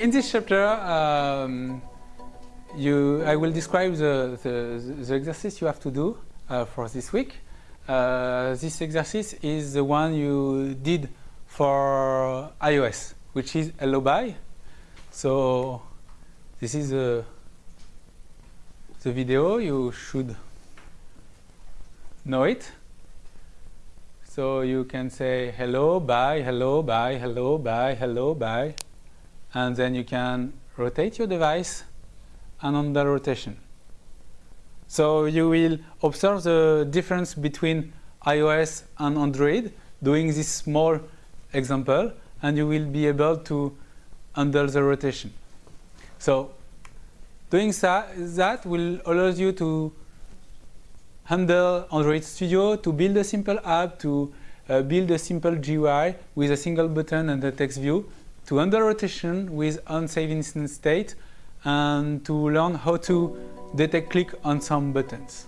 In this chapter, um, you, I will describe the, the, the, exercise you have to do uh, for this week. Uh, this exercise is the one you did for iOS, which is hello bye. So this is the, the video. You should know it. So you can say hello, bye, hello, bye, hello, bye, hello, bye. And then you can rotate your device and under rotation. So you will observe the difference between iOS and Android doing this small example and you will be able to handle the rotation. So doing that, that will allow you to handle Android Studio to build a simple app, to uh, build a simple GUI with a single button and a text view, to handle rotation with onSaveInstanceState, and to learn how to detect click on some buttons.